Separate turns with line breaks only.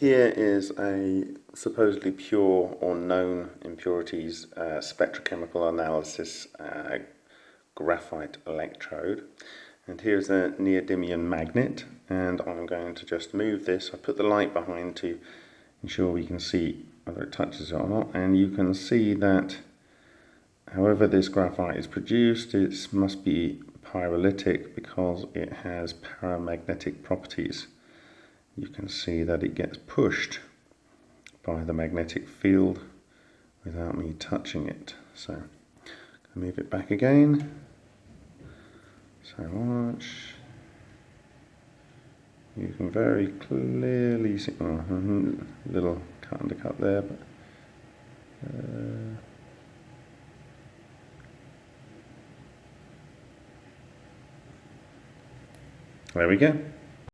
Here is a supposedly pure or known impurities uh, spectrochemical analysis uh, graphite electrode. And here's a neodymium magnet and I'm going to just move this. I put the light behind to ensure we can see whether it touches it or not and you can see that however this graphite is produced it must be pyrolytic because it has paramagnetic properties you can see that it gets pushed by the magnetic field without me touching it. So move it back again. So watch. You can very clearly see oh, little cut undercut there, but uh, there we go.